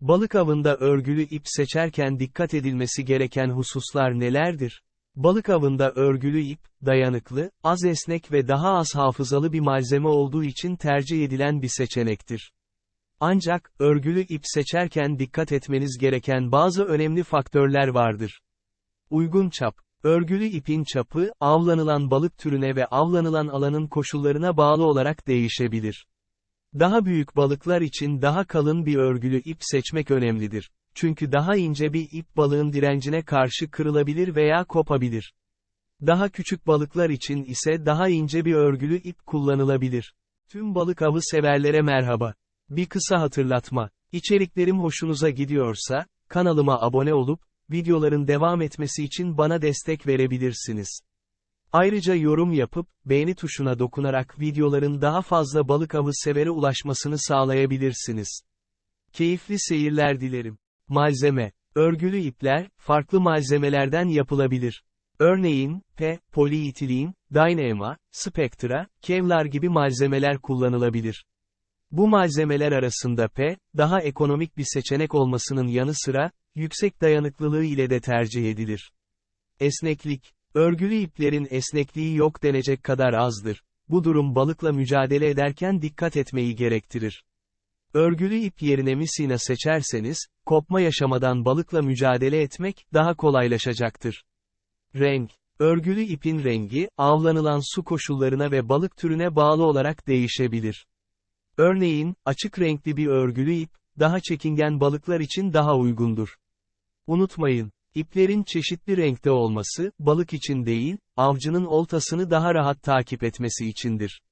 Balık avında örgülü ip seçerken dikkat edilmesi gereken hususlar nelerdir? Balık avında örgülü ip, dayanıklı, az esnek ve daha az hafızalı bir malzeme olduğu için tercih edilen bir seçenektir. Ancak, örgülü ip seçerken dikkat etmeniz gereken bazı önemli faktörler vardır. Uygun çap. Örgülü ipin çapı, avlanılan balık türüne ve avlanılan alanın koşullarına bağlı olarak değişebilir. Daha büyük balıklar için daha kalın bir örgülü ip seçmek önemlidir. Çünkü daha ince bir ip balığın direncine karşı kırılabilir veya kopabilir. Daha küçük balıklar için ise daha ince bir örgülü ip kullanılabilir. Tüm balık avı severlere merhaba. Bir kısa hatırlatma. İçeriklerim hoşunuza gidiyorsa, kanalıma abone olup, videoların devam etmesi için bana destek verebilirsiniz. Ayrıca yorum yapıp, beğeni tuşuna dokunarak videoların daha fazla balık avı severe ulaşmasını sağlayabilirsiniz. Keyifli seyirler dilerim. Malzeme. Örgülü ipler, farklı malzemelerden yapılabilir. Örneğin, P, poliitilin, Dyneema, Spectra, Kevlar gibi malzemeler kullanılabilir. Bu malzemeler arasında P, daha ekonomik bir seçenek olmasının yanı sıra, yüksek dayanıklılığı ile de tercih edilir. Esneklik. Örgülü iplerin esnekliği yok denecek kadar azdır. Bu durum balıkla mücadele ederken dikkat etmeyi gerektirir. Örgülü ip yerine misina seçerseniz, kopma yaşamadan balıkla mücadele etmek, daha kolaylaşacaktır. Renk. Örgülü ipin rengi, avlanılan su koşullarına ve balık türüne bağlı olarak değişebilir. Örneğin, açık renkli bir örgülü ip, daha çekingen balıklar için daha uygundur. Unutmayın, iplerin çeşitli renkte olması, balık için değil, avcının oltasını daha rahat takip etmesi içindir.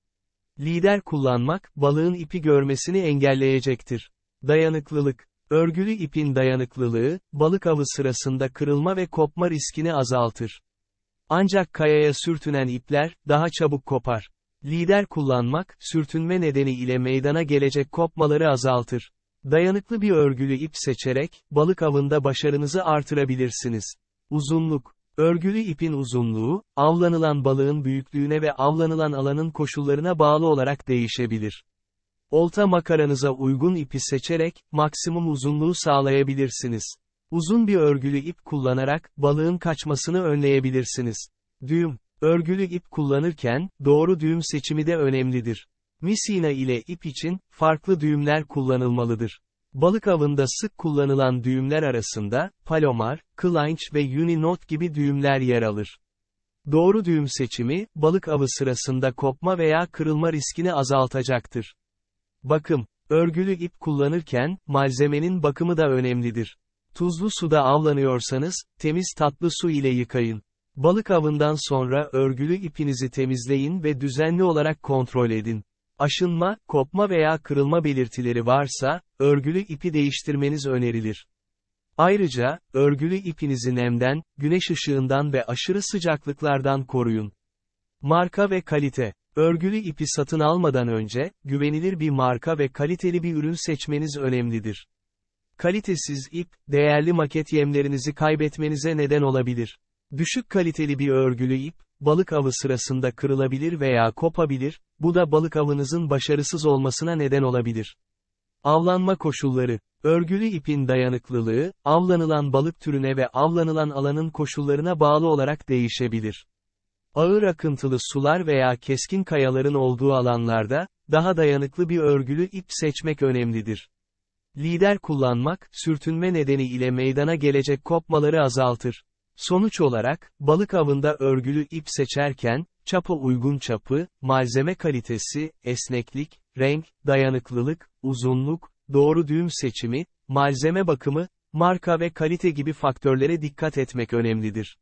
Lider kullanmak, balığın ipi görmesini engelleyecektir. Dayanıklılık. Örgülü ipin dayanıklılığı, balık avı sırasında kırılma ve kopma riskini azaltır. Ancak kayaya sürtünen ipler, daha çabuk kopar. Lider kullanmak, sürtünme nedeni ile meydana gelecek kopmaları azaltır. Dayanıklı bir örgülü ip seçerek, balık avında başarınızı artırabilirsiniz. Uzunluk. Örgülü ipin uzunluğu, avlanılan balığın büyüklüğüne ve avlanılan alanın koşullarına bağlı olarak değişebilir. Olta makaranıza uygun ipi seçerek, maksimum uzunluğu sağlayabilirsiniz. Uzun bir örgülü ip kullanarak, balığın kaçmasını önleyebilirsiniz. Düğüm. Örgülü ip kullanırken, doğru düğüm seçimi de önemlidir. Misina ile ip için, farklı düğümler kullanılmalıdır. Balık avında sık kullanılan düğümler arasında, palomar, kılanç ve uninot gibi düğümler yer alır. Doğru düğüm seçimi, balık avı sırasında kopma veya kırılma riskini azaltacaktır. Bakım, örgülü ip kullanırken, malzemenin bakımı da önemlidir. Tuzlu suda avlanıyorsanız, temiz tatlı su ile yıkayın. Balık avından sonra örgülü ipinizi temizleyin ve düzenli olarak kontrol edin. Aşınma, kopma veya kırılma belirtileri varsa, örgülü ipi değiştirmeniz önerilir. Ayrıca, örgülü ipinizi nemden, güneş ışığından ve aşırı sıcaklıklardan koruyun. Marka ve kalite. Örgülü ipi satın almadan önce, güvenilir bir marka ve kaliteli bir ürün seçmeniz önemlidir. Kalitesiz ip, değerli maket yemlerinizi kaybetmenize neden olabilir. Düşük kaliteli bir örgülü ip, balık avı sırasında kırılabilir veya kopabilir, bu da balık avınızın başarısız olmasına neden olabilir. Avlanma koşulları, örgülü ipin dayanıklılığı, avlanılan balık türüne ve avlanılan alanın koşullarına bağlı olarak değişebilir. Ağır akıntılı sular veya keskin kayaların olduğu alanlarda, daha dayanıklı bir örgülü ip seçmek önemlidir. Lider kullanmak, sürtünme nedeni ile meydana gelecek kopmaları azaltır. Sonuç olarak, balık avında örgülü ip seçerken, çapa uygun çapı, malzeme kalitesi, esneklik, renk, dayanıklılık, uzunluk, doğru düğüm seçimi, malzeme bakımı, marka ve kalite gibi faktörlere dikkat etmek önemlidir.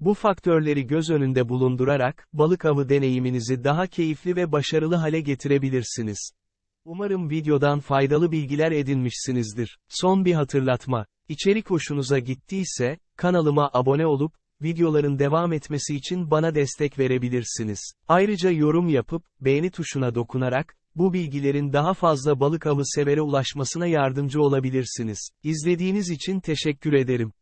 Bu faktörleri göz önünde bulundurarak, balık avı deneyiminizi daha keyifli ve başarılı hale getirebilirsiniz. Umarım videodan faydalı bilgiler edinmişsinizdir. Son bir hatırlatma. İçerik hoşunuza gittiyse, kanalıma abone olup, videoların devam etmesi için bana destek verebilirsiniz. Ayrıca yorum yapıp, beğeni tuşuna dokunarak, bu bilgilerin daha fazla balık avı severe ulaşmasına yardımcı olabilirsiniz. İzlediğiniz için teşekkür ederim.